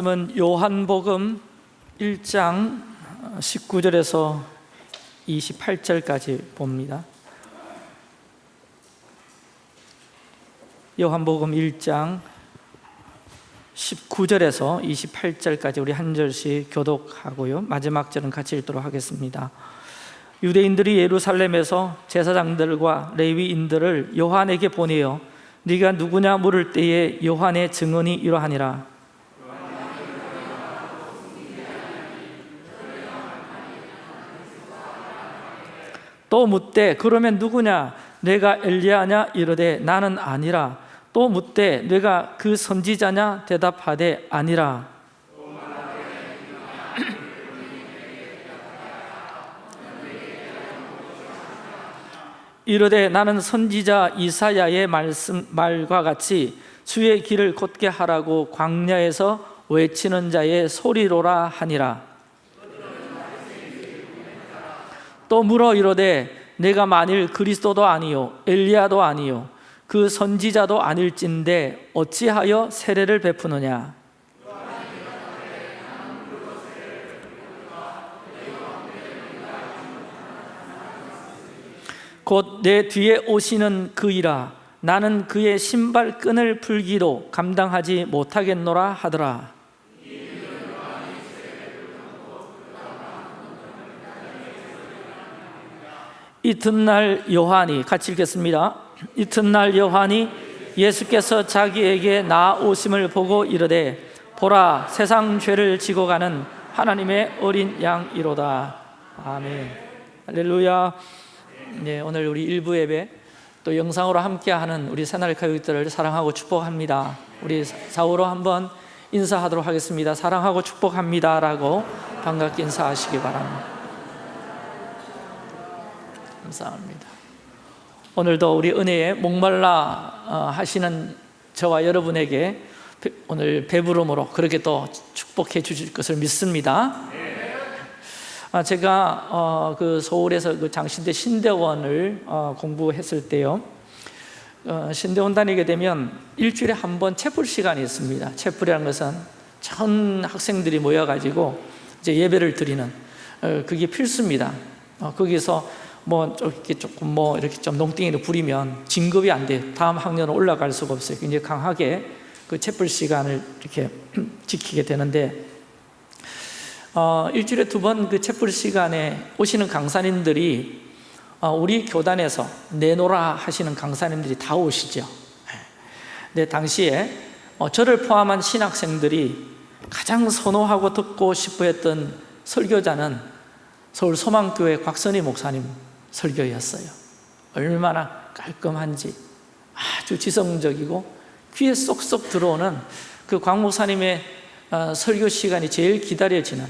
그러면 요한복음 1장 19절에서 28절까지 봅니다. 요한복음 1장 19절에서 28절까지 우리 한 절씩 교독하고요. 마지막 절은 같이 읽도록 하겠습니다. 유대인들이 예루살렘에서 제사장들과 레위인들을 요한에게 보내어 네가 누구냐 물을 때에 요한의 증언이 이러하니라 또 묻되 그러면 누구냐? 내가 엘리야냐? 이르되 나는 아니라. 또 묻되 내가 그 선지자냐? 대답하되 아니라. 이르되 나는 선지자 이사야의 말씀 말과 같이 주의 길을 곧게 하라고 광야에서 외치는 자의 소리로라 하니라 또 물어 이르되 내가 만일 그리스도도 아니요 엘리야도 아니요 그 선지자도 아닐진데 어찌하여 세례를 베푸느냐? 곧 내 뒤에 오시는 그이라 나는 그의 신발 끈을 풀기도 감당하지 못하겠노라 하더라 이튿날 요한이 같이 읽겠습니다. 이튿날 요한이 예수께서 자기에게 나오심을 보고 이르되 보라 세상 죄를 지고 가는 하나님의 어린 양이로다. 아멘. 할렐루야. 네, 오늘 우리 일부 예배 또 영상으로 함께하는 우리 새날 가족들을 사랑하고 축복합니다. 우리 사우로 한번 인사하도록 하겠습니다. 사랑하고 축복합니다 라고 반갑게 인사하시기 바랍니다 감사합니다. 오늘도 우리 은혜에 목말라 어, 하시는 저와 여러분에게 오늘 배부름으로 그렇게 또 축복해 주실 것을 믿습니다. 아, 제가 어, 그 서울에서 그 장신대 신대원을 어, 공부했을 때요. 신대원 다니게 되면 일주일에 한 번 채플 시간이 있습니다. 채플이라는 것은 전 학생들이 모여가지고 이제 예배를 드리는 그게 필수입니다. 거기서 뭐 이렇게 조금 뭐 이렇게 좀 농땡이를 부리면 진급이 안 돼. 다음 학년으로 올라갈 수가 없어요. 굉장히 강하게 그 채플 시간을 이렇게 지키게 되는데 어, 일주일에 두 번그 채플 시간에 오시는 강사님들이 어, 우리 교단에서 내노라 하시는 강사님들이 다 오시죠. 네, 당시에 어, 저를 포함한 신학생들이 가장 선호하고 듣고 싶어 했던 설교자는 서울 소망교회 곽선희 목사님 설교였어요. 얼마나 깔끔한지 아주 지성적이고 귀에 쏙쏙 들어오는 그 광목사님의 어, 설교 시간이 제일 기다려지는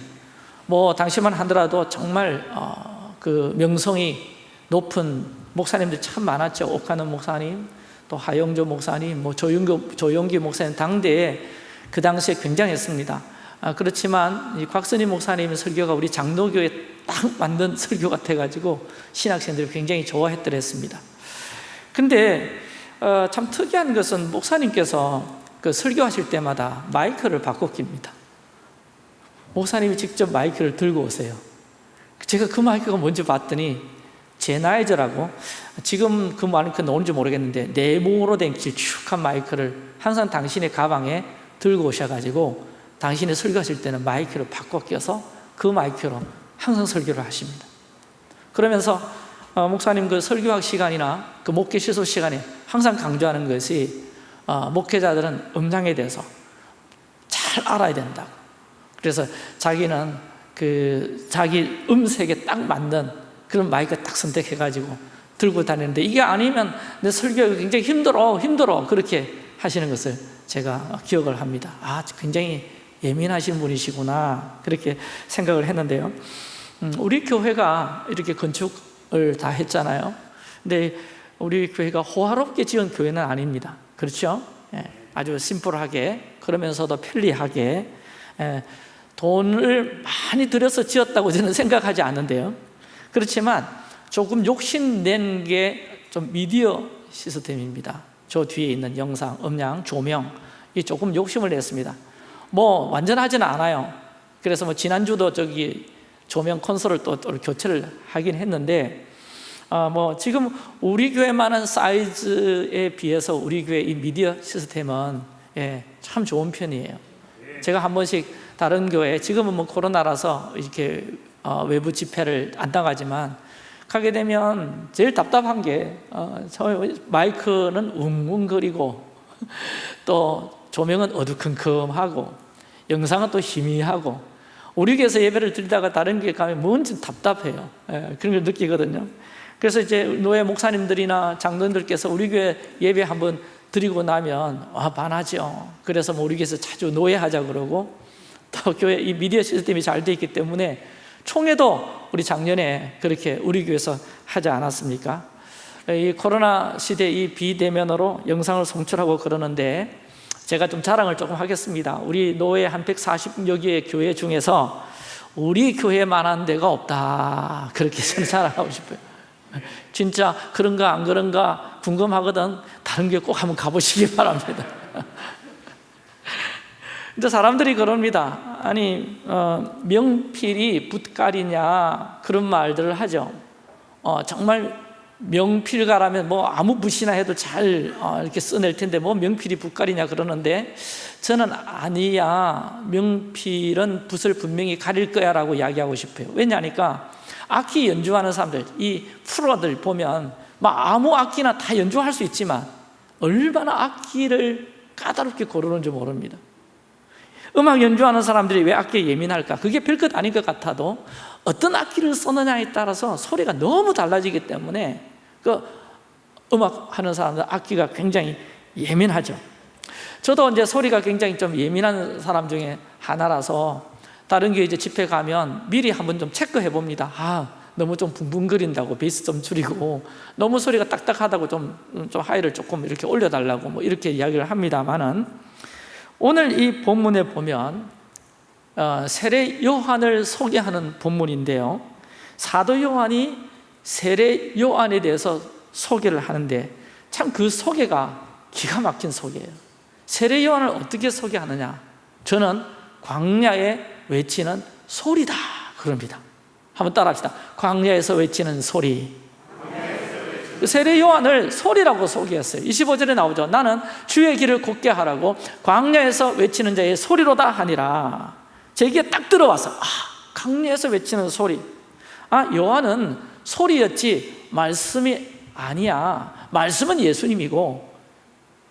뭐 당시만 하더라도 정말 어, 그 명성이 높은 목사님들 참 많았죠. 옥하는 목사님 또 하영조 목사님 뭐 조용기, 조용기 목사님 당대에 그 당시에 굉장했습니다. 아, 그렇지만 이 곽선희 목사님의 설교가 우리 장로교에 딱 맞는 설교 같아가지고 신학생들이 굉장히 좋아했더랬습니다. 근데 어, 참 특이한 것은 목사님께서 그 설교하실 때마다 마이크를 바꿔 낍니다. 목사님이 직접 마이크를 들고 오세요. 제가 그 마이크가 뭔지 봤더니 제나이저라고 지금 그 마이크 나오는지 모르겠는데 네모로 된 길쭉한 마이크를 항상 당신의 가방에 들고 오셔가지고 당신이 설교하실 때는 마이크를 바꿔 껴서 그 마이크로 항상 설교를 하십니다. 그러면서 어, 목사님 그 설교학 시간이나 그 목회 시소 시간에 항상 강조하는 것이 어, 목회자들은 음량에 대해서 잘 알아야 된다고. 그래서 자기는 그 자기 음색에 딱 맞는 그런 마이크 딱 선택해가지고 들고 다니는데 이게 아니면 내 설교가 굉장히 힘들어 힘들어. 그렇게 하시는 것을 제가 기억을 합니다. 아 굉장히 예민하신 분이시구나. 그렇게 생각을 했는데요. 음, 우리 교회가 이렇게 건축을 다 했잖아요. 근데 우리 교회가 호화롭게 지은 교회는 아닙니다. 그렇죠? 예, 아주 심플하게 그러면서도 편리하게 예, 돈을 많이 들여서 지었다고 저는 생각하지 않는데요. 그렇지만 조금 욕심낸 게 좀 미디어 시스템입니다. 저 뒤에 있는 영상, 음량, 조명 이 조금 욕심을 냈습니다. 뭐 완전하지는 않아요. 그래서 뭐 지난주도 저기 조명 콘솔을 또, 또 교체를 하긴 했는데 어, 뭐 지금 우리 교회만한 사이즈에 비해서 우리 교회 이 미디어 시스템은 예, 참 좋은 편이에요. 제가 한 번씩 다른 교회 지금은 뭐 코로나라서 이렇게 어, 외부 집회를 안 나가지만 가게 되면 제일 답답한 게 어, 저 마이크는 웅웅거리고 또 조명은 어두컴컴하고 영상은 또 희미하고 우리 교회에서 예배를 드리다가 다른 교회 가면 뭔지 답답해요. 예, 그런 걸 느끼거든요. 그래서 이제 노예 목사님들이나 장로님들께서 우리 교회 예배 한번 드리고 나면 와 반하죠. 그래서 뭐 우리 교회에서 자주 노예하자 그러고 또 교회 이 미디어 시스템이 잘 돼 있기 때문에 총회도 우리 작년에 그렇게 우리 교회에서 하지 않았습니까? 이 코로나 시대 이 비대면으로 영상을 송출하고 그러는데 제가 좀 자랑을 조금 하겠습니다. 우리 노예 한 140여 개의 교회 중에서 우리 교회만한 데가 없다. 그렇게 저는 자랑하고 싶어요. 진짜 그런가 안 그런가 궁금하거든. 다른 교회 꼭 한번 가보시기 바랍니다. 근데 사람들이 그럽니다. 아니 어, 명필이 붓갈이냐 그런 말들을 하죠. 어, 정말 명필가라면 뭐 아무 붓이나 해도 잘 어, 이렇게 써낼 텐데 뭐 명필이 붓갈이냐 그러는데 저는 아니야 명필은 붓을 분명히 가릴 거야 라고 이야기하고 싶어요. 왜냐니까 악기 연주하는 사람들 이 프로들 보면 막 아무 악기나 다 연주할 수 있지만 얼마나 악기를 까다롭게 고르는지 모릅니다. 음악 연주하는 사람들이 왜 악기에 예민할까? 그게 별것 아닌 것 같아도 어떤 악기를 쓰느냐에 따라서 소리가 너무 달라지기 때문에 그 음악 하는 사람들 악기가 굉장히 예민하죠. 저도 이제 소리가 굉장히 좀 예민한 사람 중에 하나라서 다른 게 이제 집회 가면 미리 한번 좀 체크해 봅니다. 아, 너무 좀 붕붕거린다고 베이스 좀 줄이고 너무 소리가 딱딱하다고 좀, 좀 하이를 조금 이렇게 올려달라고 뭐 이렇게 이야기를 합니다만은 오늘 이 본문에 보면 어, 세례 요한을 소개하는 본문인데요. 사도 요한이 세례 요한에 대해서 소개를 하는데 참 그 소개가 기가 막힌 소개예요. 세례 요한을 어떻게 소개하느냐? 저는 광야에 외치는 소리다 그럽니다. 한번 따라합시다. 광야에서 외치는 소리. 세례 요한을 소리라고 소개했어요 25절에 나오죠 나는 주의 길을 곱게 하라고 광야에서 외치는 자의 소리로다 하니라 제 귀에 딱 들어와서 아, 광야에서 외치는 소리 아 요한은 소리였지 말씀이 아니야 말씀은 예수님이고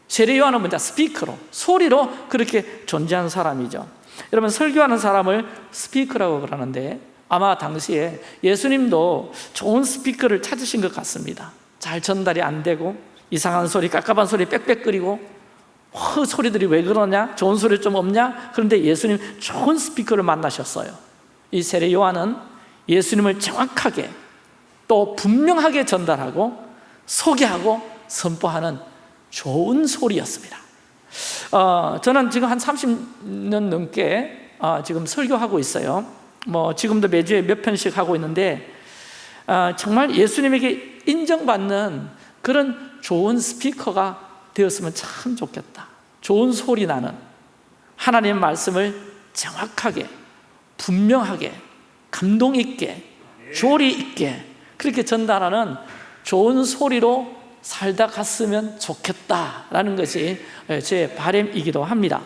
세례 요한은 먼저 스피커로 소리로 그렇게 존재한 사람이죠 여러분 설교하는 사람을 스피커라고 그러는데 아마 당시에 예수님도 좋은 스피커를 찾으신 것 같습니다 잘 전달이 안 되고 이상한 소리, 깝깝한 소리 빽빽거리고 어, 소리들이 왜 그러냐? 좋은 소리 좀 없냐? 그런데 예수님 좋은 스피커를 만나셨어요 이 세례 요한은 예수님을 정확하게 또 분명하게 전달하고 소개하고 선포하는 좋은 소리였습니다. 어, 저는 지금 한 30년 넘게 어, 지금 설교하고 있어요. 뭐 지금도 매주에 몇 편씩 하고 있는데 어, 정말 예수님에게 인정받는 그런 좋은 스피커가 되었으면 참 좋겠다. 좋은 소리 나는 하나님의 말씀을 정확하게 분명하게 감동 있게 조리 있게 그렇게 전달하는 좋은 소리로 살다 갔으면 좋겠다라는 것이 제 바람이기도 합니다.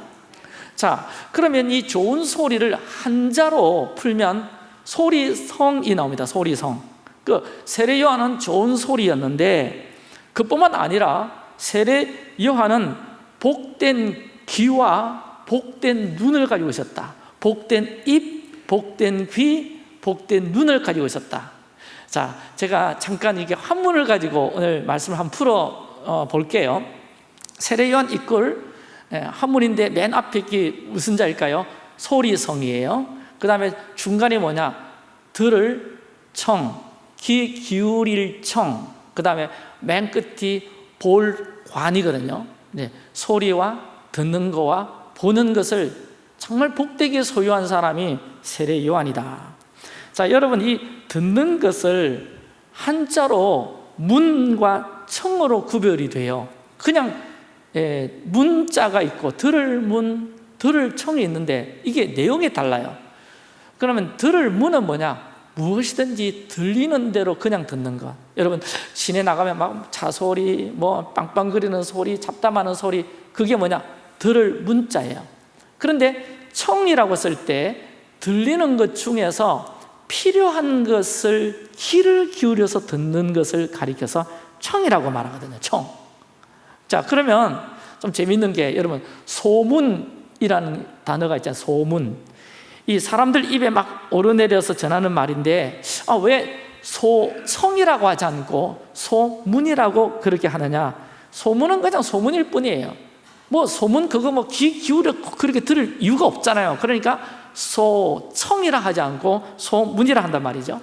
자 그러면 이 좋은 소리를 한자로 풀면 소리성이 나옵니다 소리성. 그 세례 요한은 좋은 소리였는데 그뿐만 아니라 세례 요한은 복된 귀와 복된 눈을 가지고 있었다. 복된 입, 복된 귀, 복된 눈을 가지고 있었다 자, 제가 잠깐 이게 한문을 가지고 오늘 말씀을 한번 풀어 어, 볼게요 세례 요한 이끌 예, 한문인데 맨 앞에 게 무슨 자일까요? 소리성이에요 그 다음에 중간에 뭐냐? 들을 청, 귀 기울일 청, 그 다음에 맨 끝이 볼 관이거든요. 네, 소리와 듣는 거와 보는 것을 정말 복되게 소유한 사람이 세례 요한이다. 자, 여러분 이 듣는 것을 한자로 문과 청으로 구별이 돼요. 그냥 예, 문자가 있고 들을 문, 들을 청이 있는데 이게 내용이 달라요 그러면 들을 문은 뭐냐? 무엇이든지 들리는 대로 그냥 듣는 것 여러분 시내 나가면 막 차 소리 뭐 빵빵거리는 소리 잡담하는 소리 그게 뭐냐? 들을 문자예요 그런데 청이라고 쓸 때 들리는 것 중에서 필요한 것을 귀를 기울여서 듣는 것을 가리켜서 청이라고 말하거든요 청. 자 그러면 좀 재밌는 게 여러분 소문이라는 단어가 있잖아요 소문. 이 사람들 입에 막 오르내려서 전하는 말인데 아, 왜 소청이라고 하지 않고 소문이라고 그렇게 하느냐? 소문은 그냥 소문일 뿐이에요. 뭐 소문 그거 뭐 귀 기울여 그렇게 들을 이유가 없잖아요. 그러니까 소청이라 하지 않고 소문이라 한단 말이죠.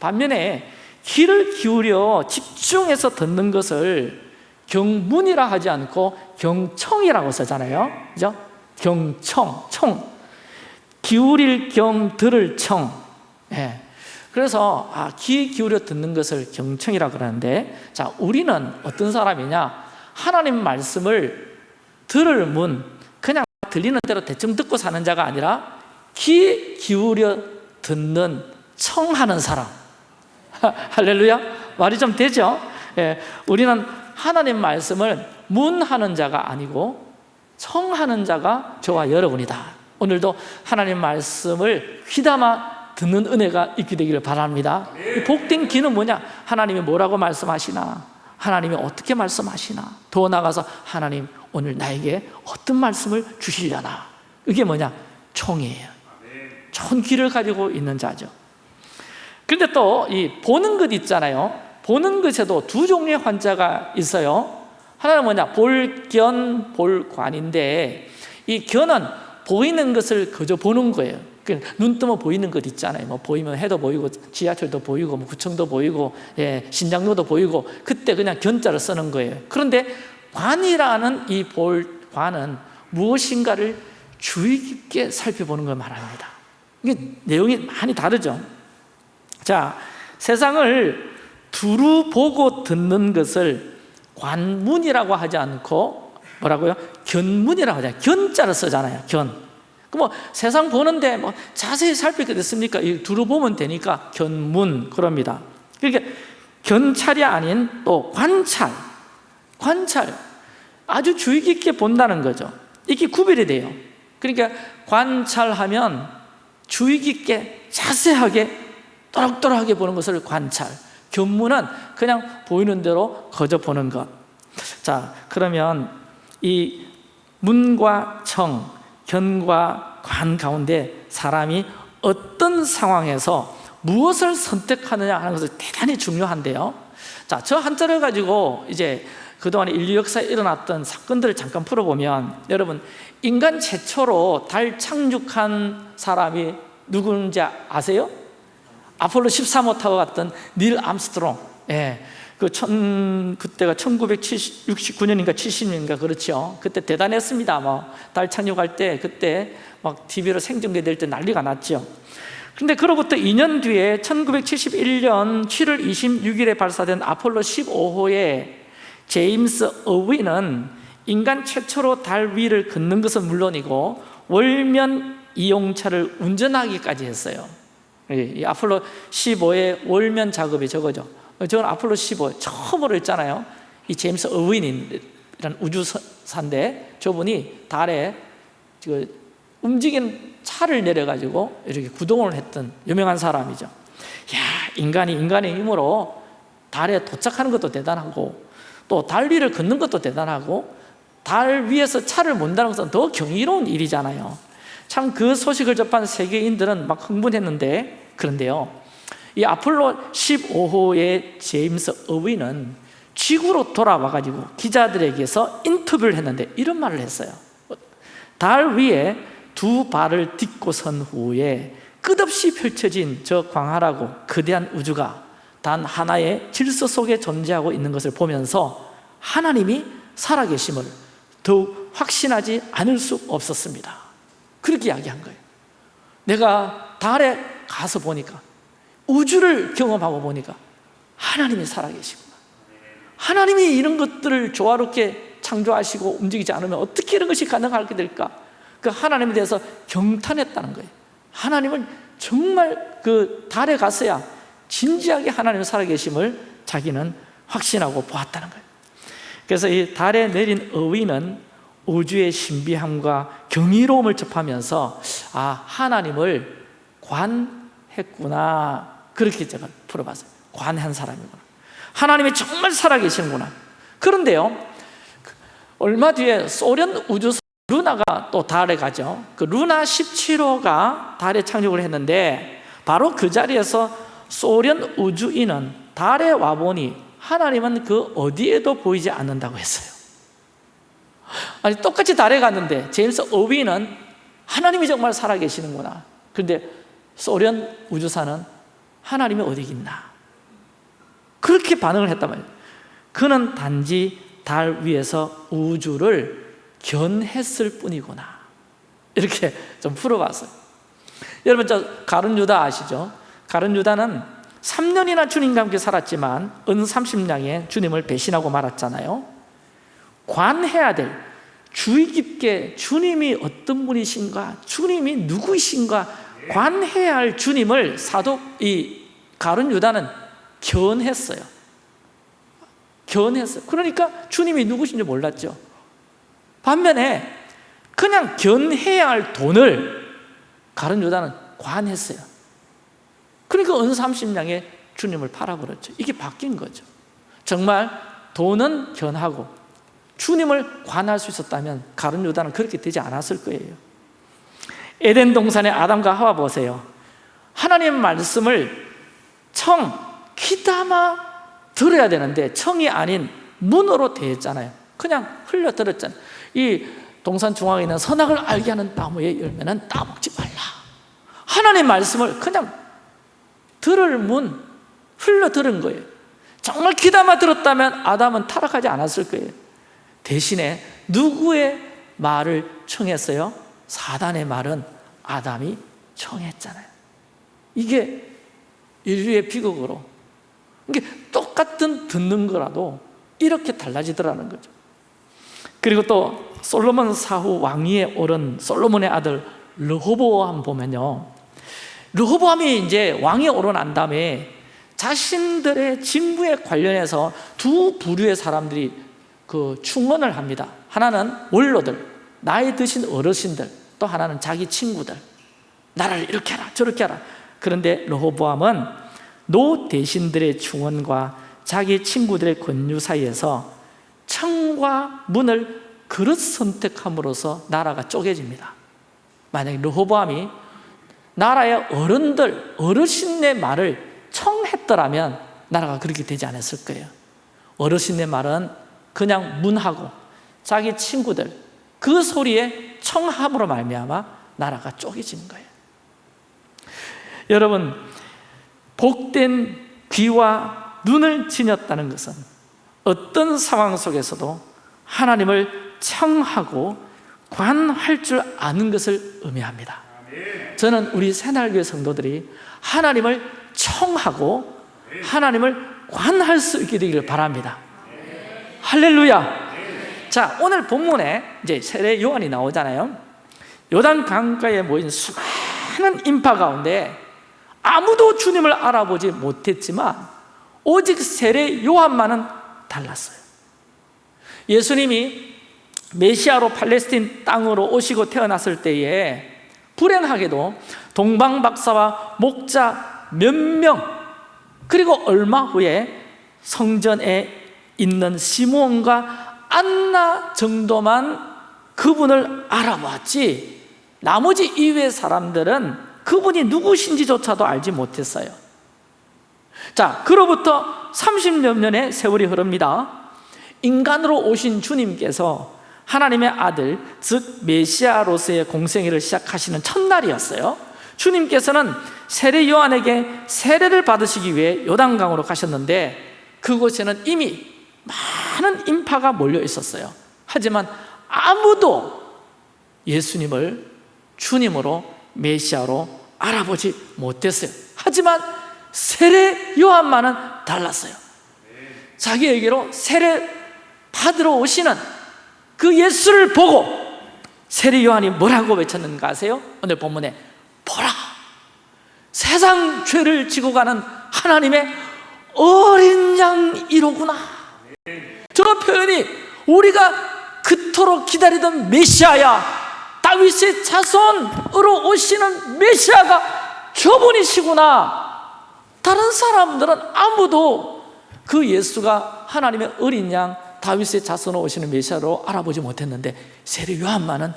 반면에 귀를 기울여 집중해서 듣는 것을 경문이라 하지 않고 경청이라고 쓰잖아요. 그죠? 경청, 청. 기울일 경, 들을 청. 예. 그래서 아, 귀 기울여 듣는 것을 경청이라고 그러는데 자 우리는 어떤 사람이냐? 하나님 말씀을 들을 문 그냥 들리는 대로 대충 듣고 사는 자가 아니라 귀 기울여 듣는 청하는 사람 할렐루야 말이 좀 되죠? 예, 우리는 하나님 말씀을 문하는 자가 아니고 청하는 자가 저와 여러분이다 오늘도 하나님 말씀을 휘담아 듣는 은혜가 있게 되기를 바랍니다 이 복된 귀는 뭐냐? 하나님이 뭐라고 말씀하시나? 하나님이 어떻게 말씀하시나? 더 나가서 하나님 오늘 나에게 어떤 말씀을 주시려나? 이게 뭐냐? 총이에요 좋은 귀를 가지고 있는 자죠. 그런데 또 이 보는 것 있잖아요. 보는 것에도 두 종류의 환자가 있어요. 하나는 뭐냐? 볼견, 볼관인데 이 견은 보이는 것을 그저 보는 거예요. 눈 뜨면 보이는 것 있잖아요. 뭐 보이면 해도 보이고 지하철도 보이고 뭐 구청도 보이고 예, 신장로도 보이고 그때 그냥 견자를 쓰는 거예요. 그런데 관이라는 이 볼관은 무엇인가를 주의 깊게 살펴보는 걸 말합니다 이게 내용이 많이 다르죠. 자 세상을 두루 보고 듣는 것을 관문이라고 하지 않고 뭐라고요? 견문이라고 하잖아요 견자를 쓰잖아요 견. 뭐 세상 보는데 뭐 자세히 살피게 됐습니까? 두루 보면 되니까 견문 그럽니다. 그러니까 견찰이 아닌 또 관찰. 관찰. 아주 주의 깊게 본다는 거죠. 이게 구별이 돼요. 그러니까 관찰하면 주의 깊게 자세하게 또락또락하게 보는 것을 관찰. 견문은 그냥 보이는 대로 거저 보는 것. 자, 그러면 이 문과 청, 견과 관 가운데 사람이 어떤 상황에서 무엇을 선택하느냐 하는 것은 대단히 중요한데요. 자, 저 한자를 가지고 이제 그동안 인류 역사에 일어났던 사건들을 잠깐 풀어보면 여러분 인간 최초로 달 착륙한 사람이 누군지 아세요? 아폴로 13호 타고 갔던 닐 암스트롱 예. 그 천, 그때가 1969년인가 70년인가 그렇죠. 그때 대단했습니다. 뭐, 달 착륙할 때 그때 막 TV로 생중계될 때 난리가 났죠. 근데 그로부터 2년 뒤에 1971년 7월 26일에 발사된 아폴로 15호에 제임스 어위는 인간 최초로 달 위를 걷는 것은 물론이고 월면 이용차를 운전하기까지 했어요. 이 아폴로 15의 월면 작업이 저거죠. 저건 아폴로 15 처음으로 했잖아요 이 제임스 어윈이라는 우주사인데 저분이 달에 그 움직이는 차를 내려가지고 이렇게 구동을 했던 유명한 사람이죠 야 인간이 인간의 힘으로 달에 도착하는 것도 대단하고 또달 위를 걷는 것도 대단하고 달 위에서 차를 몬다는 것은 더 경이로운 일이잖아요. 참 그 소식을 접한 세계인들은 막 흥분했는데 그런데요 이 아폴로 15호의 제임스 어위는 지구로 돌아와가지고 기자들에게서 인터뷰를 했는데 이런 말을 했어요. 달 위에 두 발을 딛고 선 후에 끝없이 펼쳐진 저 광활하고 거대한 우주가 단 하나의 질서 속에 존재하고 있는 것을 보면서 하나님이 살아계심을 더욱 확신하지 않을 수 없었습니다. 그렇게 이야기한 거예요. 내가 달에 가서 보니까 우주를 경험하고 보니까 하나님이 살아계시구나. 하나님이 이런 것들을 조화롭게 창조하시고 움직이지 않으면 어떻게 이런 것이 가능하게 될까? 그 하나님에 대해서 경탄했다는 거예요. 하나님은 정말 그 달에 갔어야 진지하게 하나님의 살아계심을 자기는 확신하고 보았다는 거예요. 그래서 이 달에 내린 어위는 우주의 신비함과 경이로움을 접하면서 아 하나님을 관했구나. 그렇게 제가 풀어봤어요. 관한 사람이구나. 하나님이 정말 살아계시는구나. 그런데요 얼마 뒤에 소련 우주선 루나가 또 달에 가죠. 그 루나 17호가 달에 착륙을 했는데 바로 그 자리에서 소련 우주인은 달에 와보니 하나님은 그 어디에도 보이지 않는다고 했어요. 아니 똑같이 달에 갔는데 제임스 어위는 하나님이 정말 살아계시는구나. 그런데 소련 우주사는 하나님이 어디 있나? 그렇게 반응을 했단 말이에요. 그는 단지 달 위에서 우주를 견했을 뿐이구나. 이렇게 좀 풀어봤어요. 여러분 저 가룟 유다 아시죠? 가룟 유다는 3년이나 주님과 함께 살았지만 은 30냥에 주님을 배신하고 말았잖아요. 관해야 될 주의 깊게 주님이 어떤 분이신가 주님이 누구이신가 관해야 할 주님을 사도 이 가룟 유다는 견했어요. 견했어요. 그러니까 주님이 누구신지 몰랐죠. 반면에 그냥 견해야 할 돈을 가룟 유다는 관했어요 그러니까 은 30냥에 주님을 팔아버렸죠. 이게 바뀐 거죠. 정말 돈은 견하고 주님을 관할 수 있었다면 가룟 유다는 그렇게 되지 않았을 거예요. 에덴 동산의 아담과 하와 보세요. 하나님의 말씀을 청, 귀담아 들어야 되는데 청이 아닌 문으로 대했잖아요. 그냥 흘려들었잖아요. 이 동산 중앙에 있는 선악을 알게 하는 나무의 열매는 따먹지 말라. 하나님의 말씀을 그냥 들을 문 흘러 들은 거예요. 정말 귀담아 들었다면 아담은 타락하지 않았을 거예요. 대신에 누구의 말을 청했어요? 사단의 말은 아담이 청했잖아요. 이게 인류의 비극으로 이게 똑같은 듣는 거라도 이렇게 달라지더라는 거죠. 그리고 또 솔로몬 사후 왕위에 오른 솔로몬의 아들 르호보암 보면요 르호보암이 이제 왕에 오르난 다음에 자신들의 직무에 관련해서 두 부류의 사람들이 그 충원을 합니다. 하나는 원로들, 나이 드신 어르신들 또 하나는 자기 친구들. 나라를 이렇게 하라 저렇게 하라. 그런데 르호보암은 노 대신들의 충원과 자기 친구들의 권유 사이에서 청과 문을 그릇 선택함으로써 나라가 쪼개집니다. 만약에 르호보암이 나라의 어른들, 어르신의 말을 청했더라면 나라가 그렇게 되지 않았을 거예요. 어르신의 말은 그냥 문하고 자기 친구들 그 소리에 청함으로 말미암아 나라가 쪼개지는 거예요. 여러분 복된 귀와 눈을 지녔다는 것은 어떤 상황 속에서도 하나님을 청하고 관할 줄 아는 것을 의미합니다 저는 우리 새날교회 성도들이 하나님을 청하고 하나님을 관할 수 있게 되기를 바랍니다. 할렐루야. 자 오늘 본문에 이제 세례 요한이 나오잖아요. 요단 강가에 모인 수많은 인파 가운데 아무도 주님을 알아보지 못했지만 오직 세례 요한만은 달랐어요. 예수님이 메시아로 팔레스틴 땅으로 오시고 태어났을 때에 불행하게도 동방 박사와 목자 몇 명 그리고 얼마 후에 성전에 있는 시므온과 안나 정도만 그분을 알아봤지. 나머지 이외의 사람들은 그분이 누구신지조차도 알지 못했어요. 자, 그로부터 30여 년의 세월이 흐릅니다. 인간으로 오신 주님께서 하나님의 아들 즉 메시아로서의 공생애를 시작하시는 첫날이었어요. 주님께서는 세례 요한에게 세례를 받으시기 위해 요단강으로 가셨는데 그곳에는 이미 많은 인파가 몰려 있었어요. 하지만 아무도 예수님을 주님으로 메시아로 알아보지 못했어요. 하지만 세례 요한만은 달랐어요. 자기에게로 세례 받으러 오시는 그 예수를 보고 세례 요한이 뭐라고 외쳤는가 아세요? 오늘 본문에 보라. 세상 죄를 지고 가는 하나님의 어린 양이로구나. 저 표현이 우리가 그토록 기다리던 메시아야 다윗의 자손으로 오시는 메시아가 저분이시구나. 다른 사람들은 아무도 그 예수가 하나님의 어린 양 다윗의 자손으로 오시는 메시아로 알아보지 못했는데 세례 요한만은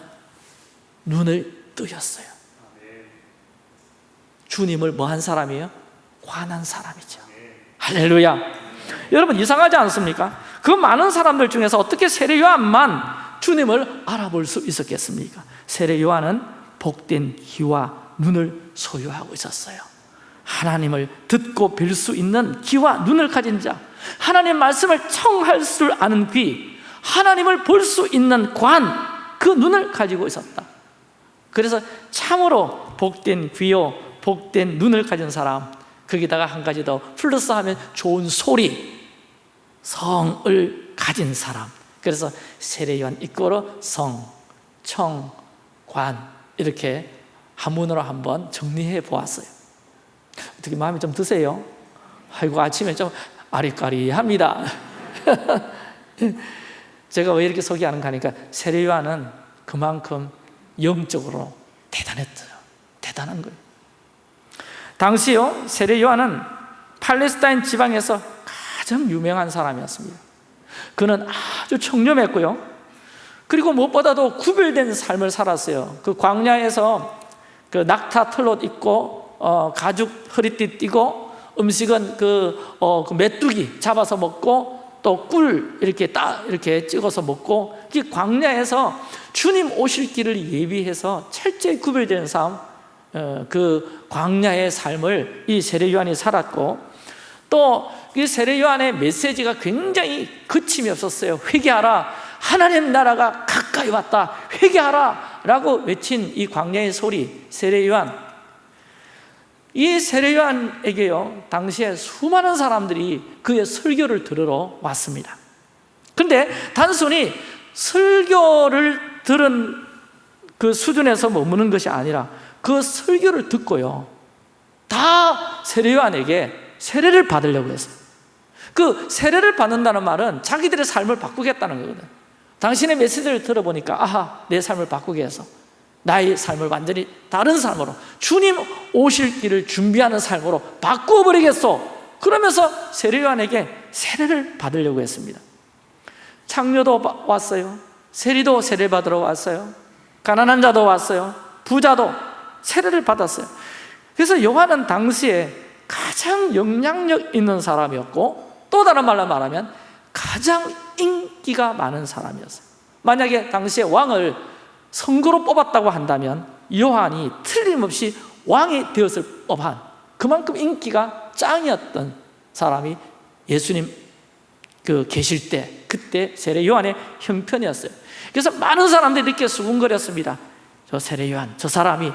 눈을 뜨였어요 주님을 뭐 한 사람이에요? 관한 사람이죠 할렐루야 여러분 이상하지 않습니까? 그 많은 사람들 중에서 어떻게 세례 요한만 주님을 알아볼 수 있었겠습니까? 세례 요한은 복된 귀와 눈을 소유하고 있었어요 하나님을 듣고 뵐수 있는 귀와 눈을 가진 자 하나님 말씀을 청할 줄 아는 귀 하나님을 볼 수 있는 관 그 눈을 가지고 있었다. 그래서 참으로 복된 귀요 복된 눈을 가진 사람 거기다가 한 가지 더 플러스하면 좋은 소리 성을 가진 사람. 그래서 세례요한 이꼬로 성, 청, 관 이렇게 한문으로 한번 정리해 보았어요 어떻게 마음에 좀 드세요? 아이고 아침에 좀 아리까리합니다. 제가 왜 이렇게 소개하는가 하니까 세례요한은 그만큼 영적으로 대단했어요. 대단한 거예요. 당시요 세례요한은 팔레스타인 지방에서 가장 유명한 사람이었습니다. 그는 아주 청렴했고요. 그리고 무엇보다도 구별된 삶을 살았어요. 그 광야에서 그 낙타 털옷 입고 어, 가죽 허리띠 띠고 음식은 그, 어, 그 메뚜기 잡아서 먹고 또 꿀 이렇게 따 이렇게 찍어서 먹고 이 광야에서 주님 오실 길을 예비해서 철저히 구별된 삶, 어, 그 광야의 삶을 이 세례 요한이 살았고 또 이 세례 요한의 메시지가 굉장히 그침이 없었어요. 회개하라. 하나님 나라가 가까이 왔다. 회개하라. 라고 외친 이 광야의 소리, 세례 요한. 이 세례 요한에게요, 당시에 수많은 사람들이 그의 설교를 들으러 왔습니다. 그런데 단순히 설교를 들은 그 수준에서 머무는 것이 아니라 그 설교를 듣고요, 다 세례 요한에게 세례를 받으려고 했어요. 그 세례를 받는다는 말은 자기들의 삶을 바꾸겠다는 거거든. 당신의 메시지를 들어보니까 아하, 내 삶을 바꾸게 해서 나의 삶을 완전히 다른 삶으로 주님 오실 길을 준비하는 삶으로 바꾸어 버리겠소. 그러면서 세례요한에게 세례를 받으려고 했습니다. 창녀도 왔어요. 세리도 세례 받으러 왔어요. 가난한 자도 왔어요. 부자도 세례를 받았어요. 그래서 요한은 당시에 가장 영향력 있는 사람이었고 또 다른 말로 말하면 가장 인기가 많은 사람이었어요. 만약에 당시에 왕을 선거로 뽑았다고 한다면 요한이 틀림없이 왕이 되었을 법한 그만큼 인기가 짱이었던 사람이 예수님 그 계실 때 그때 세례 요한의 형편이었어요. 그래서 많은 사람들이 이렇게 수군거렸습니다. 저 세례 요한 저 사람이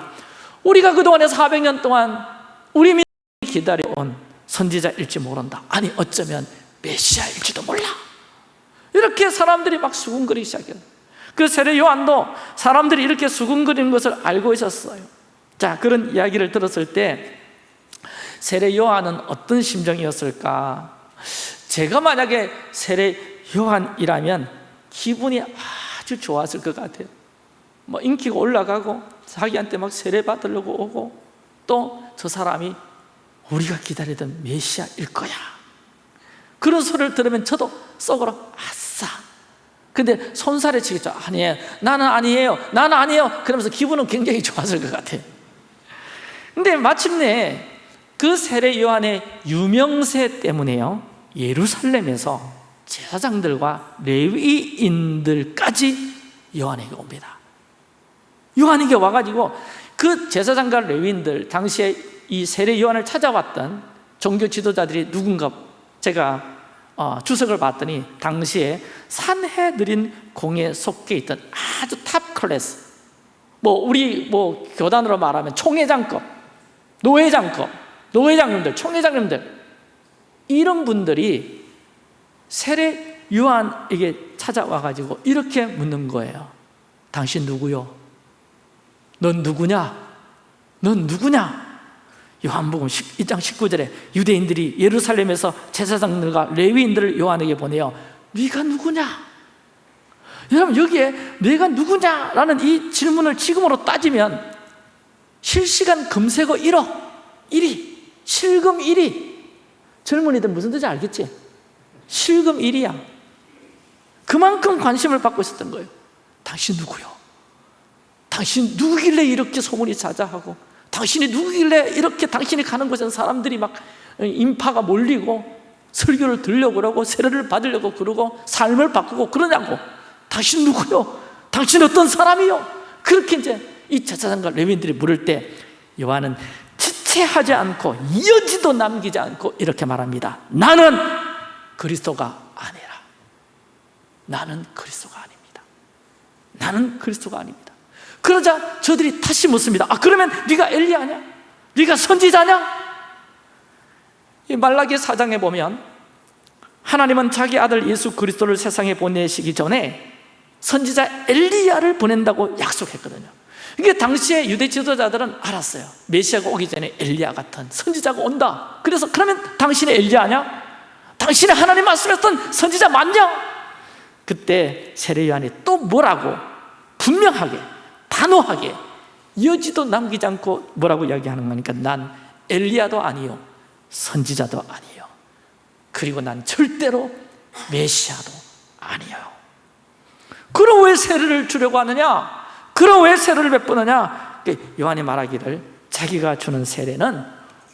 우리가 그동안에 400년 동안 우리 민족이 기다려온 선지자일지 모른다. 아니 어쩌면 메시아일지도 몰라. 이렇게 사람들이 막 수군거리기 시작해요 그 세례 요한도 사람들이 이렇게 수군거리는 것을 알고 있었어요. 자 그런 이야기를 들었을 때 세례 요한은 어떤 심정이었을까? 제가 만약에 세례 요한이라면 기분이 아주 좋았을 것 같아요. 뭐 인기가 올라가고 자기한테 막 세례 받으려고 오고 또 저 사람이 우리가 기다리던 메시아일 거야. 그런 소리를 들으면 저도 속으로 아싸 근데 손살에 치겠죠. 아니에요. 나는 아니에요. 나는 아니에요. 그러면서 기분은 굉장히 좋았을 것 같아요. 근데 마침내 그 세례 요한의 유명세 때문에요. 예루살렘에서 제사장들과 레위인들까지 요한에게 옵니다. 요한에게 와가지고 그 제사장과 레위인들 당시에 이 세례 요한을 찾아왔던 종교 지도자들이 누군가 제가 어, 주석을 봤더니 당시에 산해드린 공에 속해 있던 아주 top class 뭐 우리 뭐 교단으로 말하면 총회장급 노회장급 노회장님들 총회장님들 이런 분들이 세례 요한에게 찾아와 가지고 이렇게 묻는 거예요 당신 누구요? 넌 누구냐? 넌 누구냐? 요한복음 2장 19절에 유대인들이 예루살렘에서 제사장들과 레위인들을 요한에게 보내요 네가 누구냐? 여러분 여기에 내가 누구냐라는 이 질문을 지금으로 따지면 실시간 검색어 1억 1위 실금 1위 젊은이들 무슨 뜻인지 알겠지? 실금 1위야 그만큼 관심을 받고 있었던 거예요 당신 누구요? 당신 누구길래 이렇게 소문이 자자하고 당신이 누구길래 이렇게 당신이 가는 곳에 사람들이 막 인파가 몰리고 설교를 들려고 그러고 세례를 받으려고 그러고 삶을 바꾸고 그러냐고. 당신 누구요? 당신 어떤 사람이요? 그렇게 이제 이 제사장과 레위인들이 물을 때 요한은 지체하지 않고 이어지도 남기지 않고 이렇게 말합니다. 나는 그리스도가 아니라. 나는 그리스도가 아닙니다. 나는 그리스도가 아닙니다 그러자 저들이 다시 묻습니다 아 그러면 네가 엘리야냐? 네가 선지자냐? 이 말라기 사장에 보면 하나님은 자기 아들 예수 그리스도를 세상에 보내시기 전에 선지자 엘리야를 보낸다고 약속했거든요 이게 당시에 유대 지도자들은 알았어요 메시아가 오기 전에 엘리야 같은 선지자가 온다 그래서 그러면 당신이 엘리야냐? 당신이 하나님 말씀했던 선지자 맞냐? 그때 세례 요한이 또 뭐라고 분명하게 단호하게 여지도 남기지 않고 뭐라고 이야기하는 거니까 난 엘리야도 아니요 선지자도 아니요 그리고 난 절대로 메시아도 아니요 그럼 왜 세례를 주려고 하느냐? 그럼 왜 세례를 베푸느냐? 요한이 말하기를 자기가 주는 세례는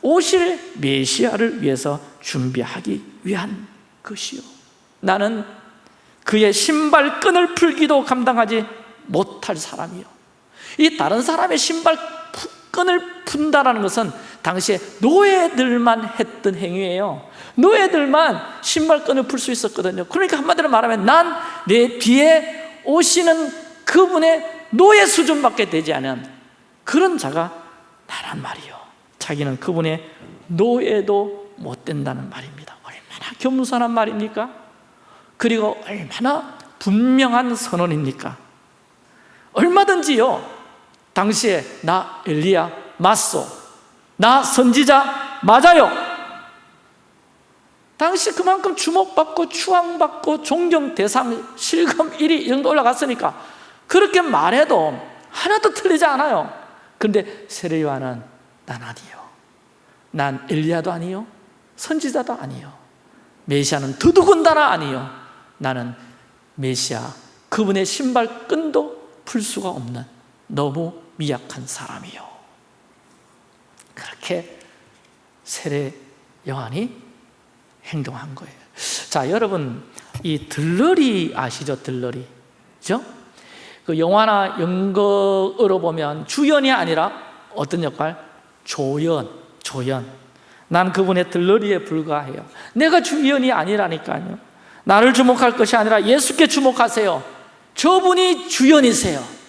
오실 메시아를 위해서 준비하기 위한 것이요 나는 그의 신발끈을 풀기도 감당하지 못할 사람이요 이 다른 사람의 신발 끈을 푼다는 것은 당시에 노예들만 했던 행위예요. 노예들만 신발끈을 풀 수 있었거든요. 그러니까 한마디로 말하면 난 내 뒤에 오시는 그분의 노예 수준밖에 되지 않은 그런 자가 나란 말이요. 자기는 그분의 노예도 못 된다는 말입니다. 얼마나 겸손한 말입니까? 그리고 얼마나 분명한 선언입니까? 얼마든지요 당시에 나 엘리야 맞소. 나 선지자 맞아요. 당시 그만큼 주목받고 추앙받고 존경 대상 실검 1위 이 정도 올라갔으니까 그렇게 말해도 하나도 틀리지 않아요. 그런데 세례요한은 난 아니요. 난 엘리야도 아니요. 선지자도 아니요. 메시아는 더더군다나 아니요. 나는 메시아 그분의 신발끈도 풀 수가 없는 너무 미약한 사람이요. 그렇게 세례 요한이 행동한 거예요. 자 여러분 이 들러리 아시죠? 들러리. 그죠? 그 영화나 연극으로 보면 주연이 아니라 어떤 역할? 조연 조연. 난 그분의 들러리에 불과해요. 내가 주연이 아니라니까요. 나를 주목할 것이 아니라 예수께 주목하세요. 저분이 주연이세요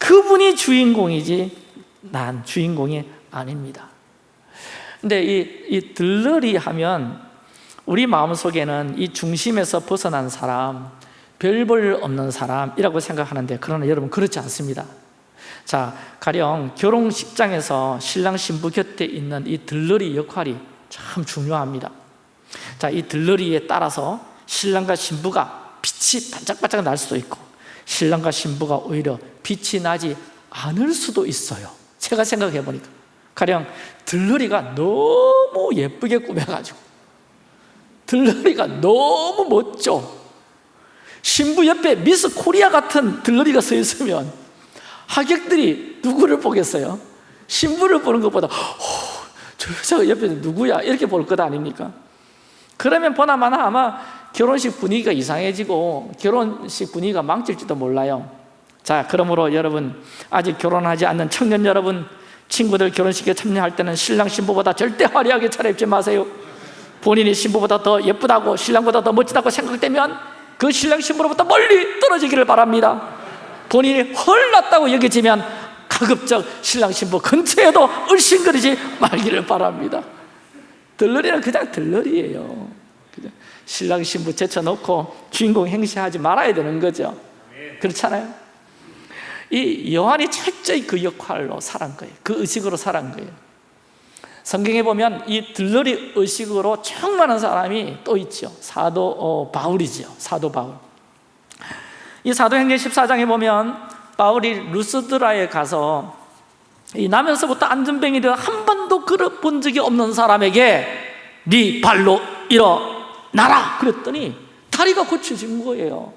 그분이 주인공이지 난 주인공이 아닙니다. 근데 이, 이 들러리 하면 우리 마음속에는 이 중심에서 벗어난 사람 별볼 없는 사람이라고 생각하는데 그러나 여러분 그렇지 않습니다. 자, 가령 결혼식장에서 신랑 신부 곁에 있는 이 들러리 역할이 참 중요합니다. 자, 이 들러리에 따라서 신랑과 신부가 빛이 반짝반짝 날 수도 있고 신랑과 신부가 오히려 빛이 나지 않을 수도 있어요 제가 생각해 보니까 가령 들러리가 너무 예쁘게 꾸며가지고 들러리가 너무 멋져 신부 옆에 미스 코리아 같은 들러리가 서 있으면 하객들이 누구를 보겠어요? 신부를 보는 것보다 저 여자가 옆에 누구야? 이렇게 볼 것 아닙니까? 그러면 보나마나 아마 결혼식 분위기가 이상해지고 결혼식 분위기가 망칠지도 몰라요. 자 그러므로 여러분 아직 결혼하지 않는 청년 여러분 친구들 결혼식에 참여할 때는 신랑 신부보다 절대 화려하게 차려입지 마세요. 본인이 신부보다 더 예쁘다고 신랑보다 더 멋지다고 생각되면 그 신랑 신부로부터 멀리 떨어지기를 바랍니다. 본인이 헐났다고 여겨지면 가급적 신랑 신부 근처에도 얼씬거리지 말기를 바랍니다. 들러리는 그냥 들러리예요 신랑 신부 제쳐놓고 주인공 행세하지 말아야 되는 거죠. 그렇잖아요. 이 요한이 철저히 그 역할로 살은 거예요. 그 의식으로 살은 거예요. 성경에 보면 이 들러리 의식으로 충만한 사람이 또 있죠. 사도 어, 바울이죠. 사도 바울. 이 사도행전 14장에 보면 바울이 루스드라에 가서 이 나면서부터 안전병이 되어 한 번도 걸어본 적이 없는 사람에게 네 발로 일어 나라! 그랬더니 다리가 고쳐진 거예요.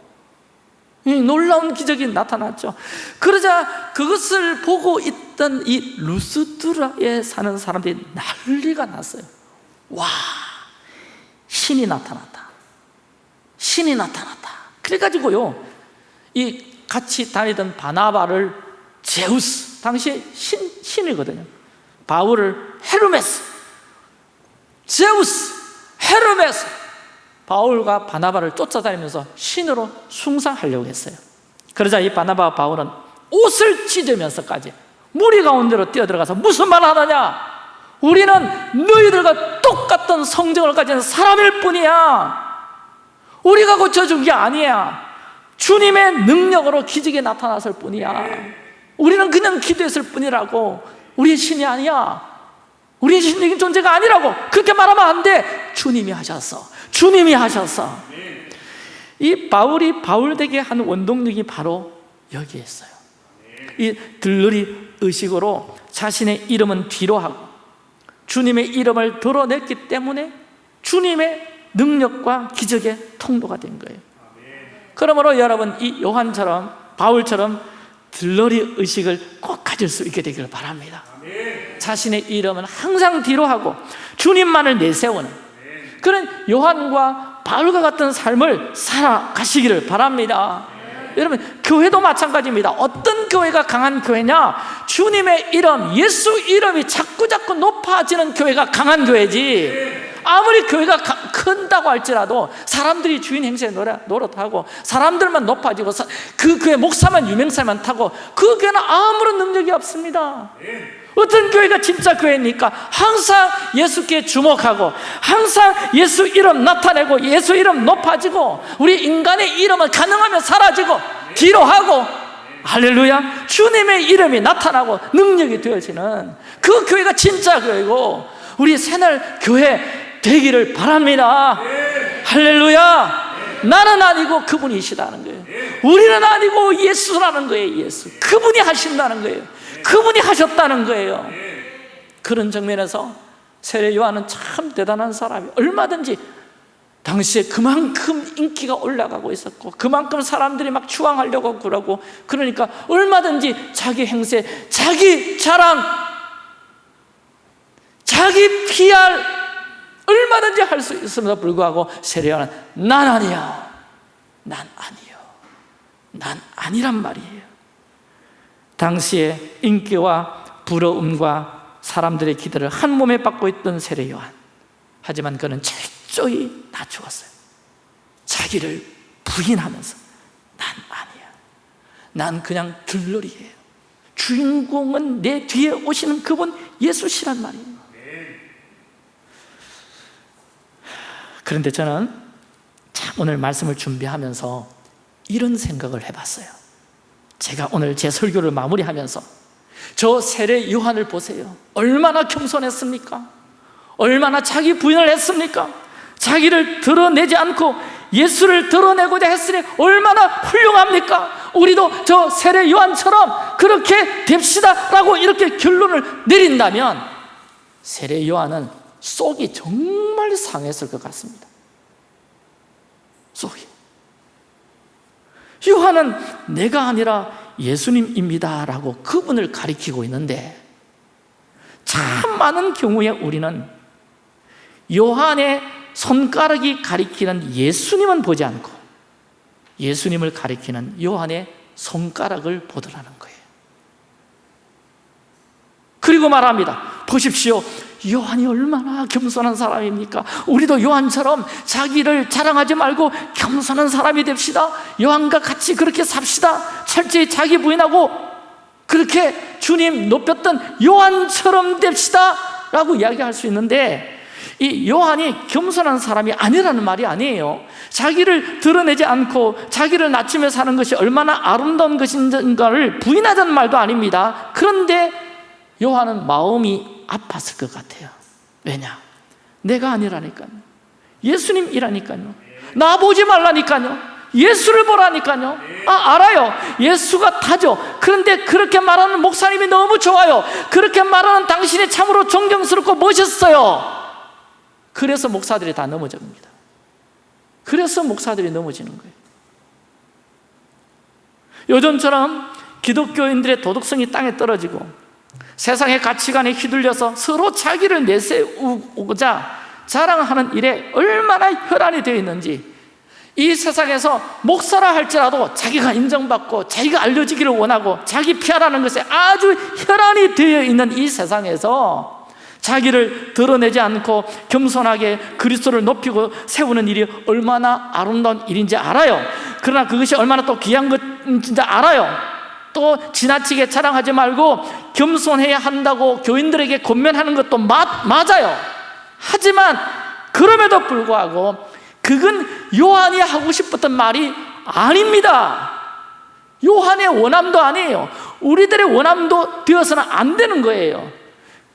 이 놀라운 기적이 나타났죠. 그러자 그것을 보고 있던 이 루스드라에 사는 사람들이 난리가 났어요. 와 신이 나타났다. 신이 나타났다. 그래가지고요 이 같이 다니던 바나바를 제우스 당시에 신, 신이거든요. 바울을 헤르메스 제우스 헤르메스 바울과 바나바를 쫓아다니면서 신으로 숭상하려고 했어요. 그러자 이 바나바와 바울은 옷을 찢으면서까지 무리 가운데로 뛰어들어가서 무슨 말 하느냐? 우리는 너희들과 똑같은 성정을 가진 사람일 뿐이야. 우리가 고쳐준 게 아니야. 주님의 능력으로 기적이 나타났을 뿐이야. 우리는 그냥 기도했을 뿐이라고. 우리의 신이 아니야. 우리의 신적인 존재가 아니라고 그렇게 말하면 안돼. 주님이 하셨어 주님이 하셨어 이 바울이 바울되게 한 원동력이 바로 여기에 있어요. 이 들러리 의식으로 자신의 이름은 뒤로 하고 주님의 이름을 드러냈기 때문에 주님의 능력과 기적의 통로가 된 거예요. 그러므로 여러분 이 요한처럼 바울처럼 들러리 의식을 꼭 가질 수 있게 되기를 바랍니다. 자신의 이름은 항상 뒤로 하고 주님만을 내세우는 그런 요한과 바울과 같은 삶을 살아가시기를 바랍니다. 여러분 교회도 마찬가지입니다. 어떤 교회가 강한 교회냐? 주님의 이름 예수 이름이 자꾸자꾸 높아지는 교회가 강한 교회지. 아무리 교회가 큰다고 할지라도 사람들이 주인 행세에 노릇하고 사람들만 높아지고 그 교회 목사만 유명세만 타고 그 교회는 아무런 능력이 없습니다 어떤 교회가 진짜 교회입니까? 항상 예수께 주목하고 항상 예수 이름 나타내고 예수 이름 높아지고 우리 인간의 이름은 가능하면 사라지고 뒤로 하고 할렐루야 주님의 이름이 나타나고 능력이 되어지는 그 교회가 진짜 교회고 우리 새날 교회 되기를 바랍니다. 할렐루야 나는 아니고 그분이시다는 거예요. 우리는 아니고 예수라는 거예요 예수. 그분이 하신다는 거예요 그분이 하셨다는 거예요. 그런 정면에서 세례 요한은 참 대단한 사람이 얼마든지 당시에 그만큼 인기가 올라가고 있었고 그만큼 사람들이 막 추앙하려고 그러고 그러니까 얼마든지 자기 행세, 자기 자랑 자기 PR 얼마든지 할 수 있음에도 불구하고 세례요한은 난 아니야. 난 아니요. 난 아니란 말이에요 당시에 인기와 부러움과 사람들의 기대를 한 몸에 받고 있던 세례 요한. 하지만 그는 철저히 낮추었어요. 자기를 부인하면서 난 아니야. 난 그냥 들러리예요. 주인공은 내 뒤에 오시는 그분 예수시란 말이에요. 그런데 저는 오늘 말씀을 준비하면서 이런 생각을 해봤어요 제가 오늘 제 설교를 마무리하면서 저 세례 요한을 보세요 얼마나 겸손했습니까? 얼마나 자기 부인을 했습니까? 자기를 드러내지 않고 예수를 드러내고자 했으니 얼마나 훌륭합니까? 우리도 저 세례 요한처럼 그렇게 됩시다 라고 이렇게 결론을 내린다면 세례 요한은 속이 정말 상했을 것 같습니다 속이 요한은 내가 아니라 예수님입니다 라고 그분을 가리키고 있는데 참 많은 경우에 우리는 요한의 손가락이 가리키는 예수님은 보지 않고 예수님을 가리키는 요한의 손가락을 보더라는 거예요. 그리고 말합니다. 보십시오 요한이 얼마나 겸손한 사람입니까? 우리도 요한처럼 자기를 자랑하지 말고 겸손한 사람이 됩시다. 요한과 같이 그렇게 삽시다. 철저히 자기 부인하고 그렇게 주님 높였던 요한처럼 됩시다. 라고 이야기할 수 있는데 이 요한이 겸손한 사람이 아니라는 말이 아니에요. 자기를 드러내지 않고 자기를 낮추며 사는 것이 얼마나 아름다운 것인가를 부인하자는 말도 아닙니다. 그런데 요한은 마음이 아팠을 것 같아요. 왜냐? 내가 아니라니까요. 예수님이라니까요. 나 보지 말라니까요. 예수를 보라니까요. 아 알아요. 예수가 다죠. 그런데 그렇게 말하는 목사님이 너무 좋아요. 그렇게 말하는 당신이 참으로 존경스럽고 멋있어요. 그래서 목사들이 다 넘어집니다. 그래서 목사들이 넘어지는 거예요. 요즘처럼 기독교인들의 도덕성이 땅에 떨어지고 세상의 가치관에 휘둘려서 서로 자기를 내세우고자 자랑하는 일에 얼마나 혈안이 되어 있는지 이 세상에서 목사라 할지라도 자기가 인정받고 자기가 알려지기를 원하고 자기 피하라는 것에 아주 혈안이 되어 있는 이 세상에서 자기를 드러내지 않고 겸손하게 그리스도를 높이고 세우는 일이 얼마나 아름다운 일인지 알아요. 그러나 그것이 얼마나 또 귀한 것인지 알아요 또 지나치게 자랑하지 말고 겸손해야 한다고 교인들에게 권면하는 것도 맞, 맞아요. 하지만 그럼에도 불구하고 그건 요한이 하고 싶었던 말이 아닙니다. 요한의 원함도 아니에요. 우리들의 원함도 되어서는 안 되는 거예요.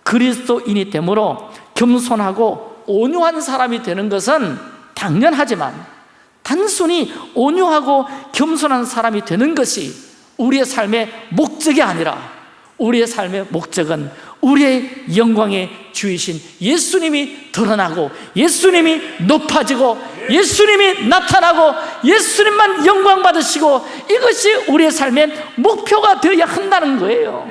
그리스도인이 되므로 겸손하고 온유한 사람이 되는 것은 당연하지만 단순히 온유하고 겸손한 사람이 되는 것이 우리의 삶의 목적이 아니라 우리의 삶의 목적은 우리의 영광의 주이신 예수님이 드러나고 예수님이 높아지고 예수님이 나타나고 예수님만 영광 받으시고 이것이 우리의 삶의 목표가 되어야 한다는 거예요.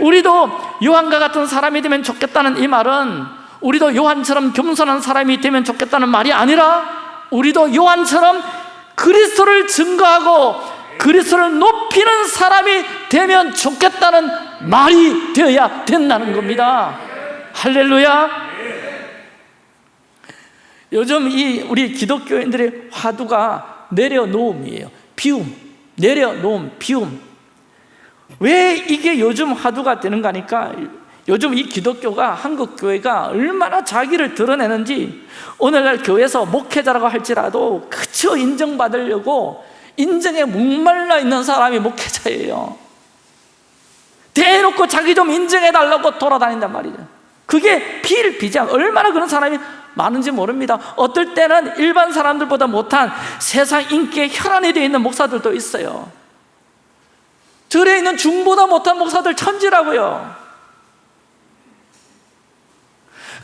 우리도 요한과 같은 사람이 되면 좋겠다는 이 말은 우리도 요한처럼 겸손한 사람이 되면 좋겠다는 말이 아니라 우리도 요한처럼 그리스도를 증거하고 그리스도를 높이는 사람이 되면 좋겠다는 말이 되어야 된다는 겁니다. 할렐루야. 요즘 이 우리 기독교인들의 화두가 내려놓음이에요. 비움, 내려놓음, 비움. 왜 이게 요즘 화두가 되는가 하니까 요즘 이 기독교가 한국 교회가 얼마나 자기를 드러내는지 오늘날 교회에서 목회자라고 할지라도 그저 인정받으려고 인정에 목말라 있는 사람이 목회자예요. 대놓고 자기 좀 인정해달라고 돌아다닌단 말이죠. 그게 필비장. 얼마나 그런 사람이 많은지 모릅니다. 어떨 때는 일반 사람들보다 못한 세상 인기에 혈안이 되어 있는 목사들도 있어요. 절에 있는 중보다 못한 목사들 천지라고요.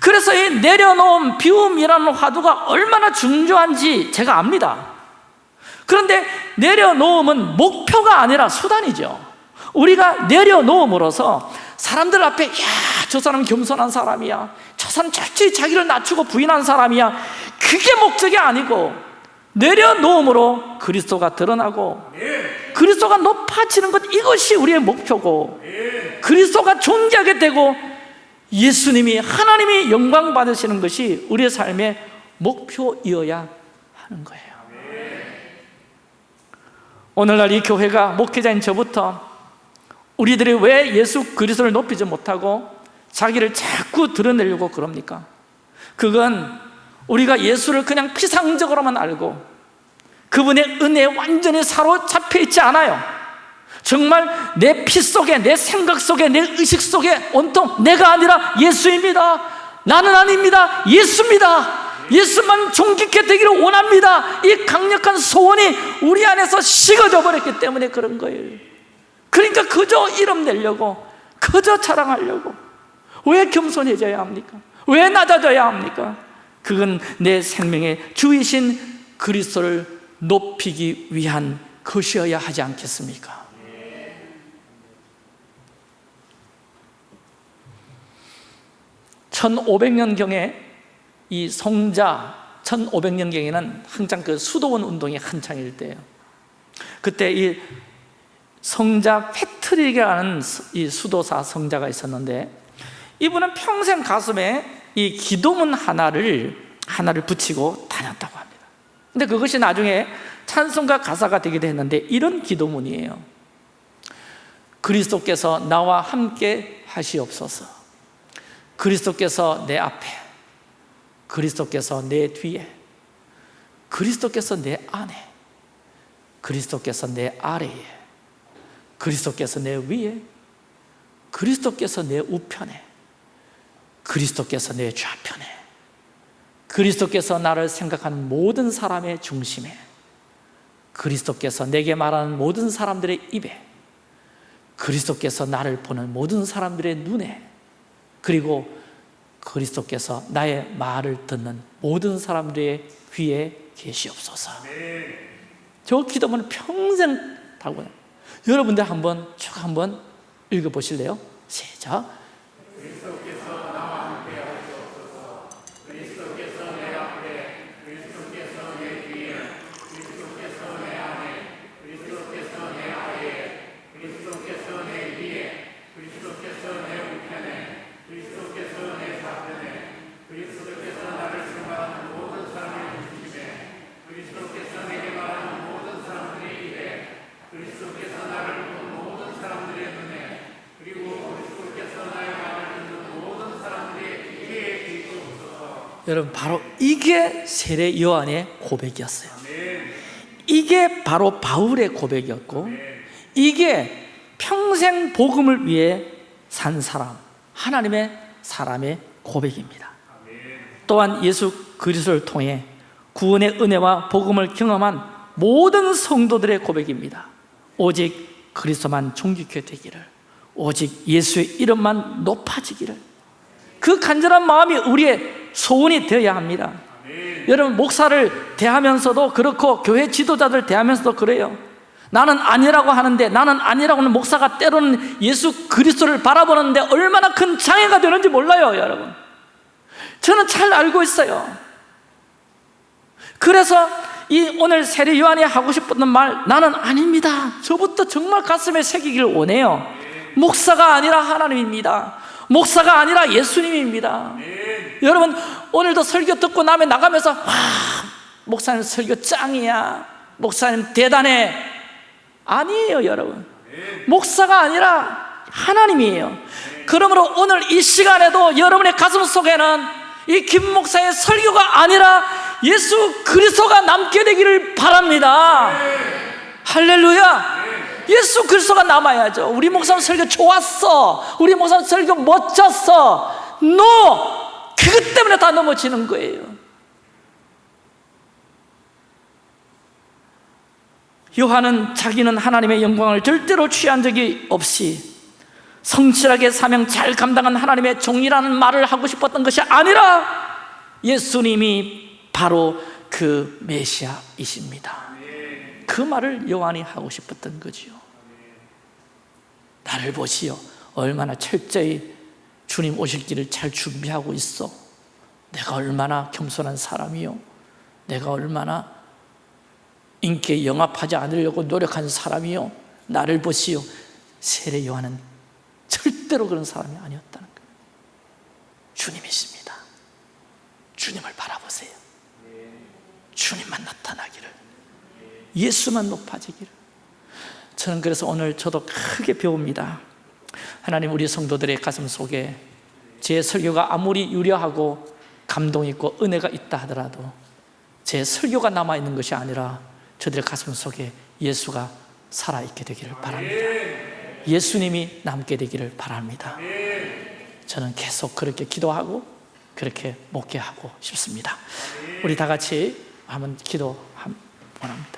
그래서 이 내려놓은 비움이라는 화두가 얼마나 중요한지 제가 압니다 그런데 내려놓음은 목표가 아니라 수단이죠. 우리가 내려놓음으로써 사람들 앞에 야 저 사람 겸손한 사람이야. 저 사람 철저히 자기를 낮추고 부인한 사람이야. 그게 목적이 아니고 내려놓음으로 그리스도가 드러나고 그리스도가 높아지는 것 이것이 우리의 목표고 그리스도가 존귀하게 되고 예수님이 하나님이 영광 받으시는 것이 우리의 삶의 목표이어야 하는 거예요 오늘날 이 교회가 목회자인 저부터 우리들이 왜 예수 그리스도를 높이지 못하고 자기를 자꾸 드러내려고 그럽니까? 그건 우리가 예수를 그냥 피상적으로만 알고 그분의 은혜에 완전히 사로잡혀 있지 않아요. 정말 내 피 속에 내 생각 속에 내 의식 속에 온통 내가 아니라 예수입니다. 나는 아닙니다. 예수입니다 예수만 존귀케 되기를 원합니다 이 강력한 소원이 우리 안에서 식어져 버렸기 때문에 그런 거예요 그러니까 그저 이름 내려고 그저 자랑하려고 왜 겸손해져야 합니까? 왜 낮아져야 합니까? 그건 내 생명의 주이신 그리스도를 높이기 위한 것이어야 하지 않겠습니까? (1500년경에) 이 성자 (1500년경에는) 항상 그 수도원 운동이 한창일 때예요. 그때 이 성자 패트릭이라는 이 수도사 성자가 있었는데 이분은 평생 가슴에 이 기도문 하나를 하나를 붙이고 다녔다고 합니다. 근데 그것이 나중에 찬송가 가사가 되기도 했는데 이런 기도문이에요. 그리스도께서 나와 함께 하시옵소서. 그리스도께서 내 앞에 그리스도께서 내 뒤에 그리스도께서 내 안에 그리스도께서 내 아래에 그리스도께서 내 위에 그리스도께서 내 우편에 그리스도께서 내 좌편에 그리스도께서 나를 생각하는 모든 사람의 중심에 그리스도께서 내게 말하는 모든 사람들의 입에 그리스도께서 나를 보는 모든 사람들의 눈에 그리고 그리스도께서 나의 말을 듣는 모든 사람들의 귀에 계시옵소서 저 기도문을 평생 다녀요. 여러분들 한번 쭉 한번 읽어보실래요? 시작 여러분 바로 이게 세례 요한의 고백이었어요. 이게 바로 바울의 고백이었고 이게 평생 복음을 위해 산 사람 하나님의 사람의 고백입니다. 또한 예수 그리스도를 통해 구원의 은혜와 복음을 경험한 모든 성도들의 고백입니다. 오직 그리스도만 존귀케 되기를 오직 예수의 이름만 높아지기를. 그 간절한 마음이 우리의 소원이 되어야 합니다. 여러분 목사를 대하면서도 그렇고 교회 지도자들 대하면서도 그래요. 나는 아니라고 하는데 나는 아니라고 하는 목사가 때로는 예수 그리스도를 바라보는데 얼마나 큰 장애가 되는지 몰라요 여러분. 저는 잘 알고 있어요. 그래서 이 오늘 세례 요한이 하고 싶었던 말 나는 아닙니다. 저부터 정말 가슴에 새기길 원해요. 목사가 아니라 하나님입니다 목사가 아니라 예수님입니다. 여러분 오늘도 설교 듣고 나면 나가면서 와 목사님 설교 짱이야. 목사님 대단해. 아니에요 여러분. 목사가 아니라 하나님이에요. 그러므로 오늘 이 시간에도 여러분의 가슴 속에는 이 김 목사의 설교가 아니라 예수 그리스도가 남게 되기를 바랍니다. 할렐루야 예수 그리스도가 남아야죠. 우리 목사님 설교 좋았어. 우리 목사님 설교 멋졌어. NO! 그것 때문에 다 넘어지는 거예요. 요한은 자기는 하나님의 영광을 절대로 취한 적이 없이 성실하게 사명 잘 감당한 하나님의 종이라는 말을 하고 싶었던 것이 아니라 예수님이 바로 그 메시아이십니다 그 말을 요한이 하고 싶었던 거지요. 나를 보시오. 얼마나 철저히 주님 오실 길을 잘 준비하고 있어. 내가 얼마나 겸손한 사람이요. 내가 얼마나 인기에 영합하지 않으려고 노력한 사람이요. 나를 보시오. 세례 요한은 절대로 그런 사람이 아니었다는 거예요. 주님이십니다. 주님을 바라보세요. 주님만 나타나기를 예수만 높아지기를. 저는 그래서 오늘 저도 크게 배웁니다. 하나님 우리 성도들의 가슴 속에 제 설교가 아무리 유려하고 감동 있고 은혜가 있다 하더라도 제 설교가 남아있는 것이 아니라 저들의 가슴 속에 예수가 살아있게 되기를 바랍니다. 예수님이 남게 되기를 바랍니다. 저는 계속 그렇게 기도하고 그렇게 목회하고 싶습니다. 우리 다 같이 한번 기도 원합니다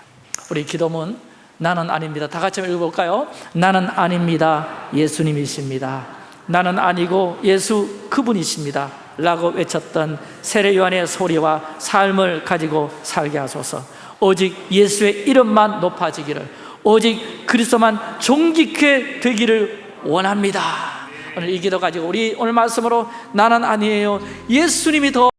우리 기도문 나는 아닙니다. 다 같이 읽어볼까요? 나는 아닙니다. 예수님이십니다. 나는 아니고 예수 그분이십니다. 라고 외쳤던 세례 요한의 소리와 삶을 가지고 살게 하소서. 오직 예수의 이름만 높아지기를 오직 그리스도만 존귀케 되기를 원합니다. 오늘 이 기도 가지고 우리 오늘 말씀으로 나는 아니에요. 예수님이 더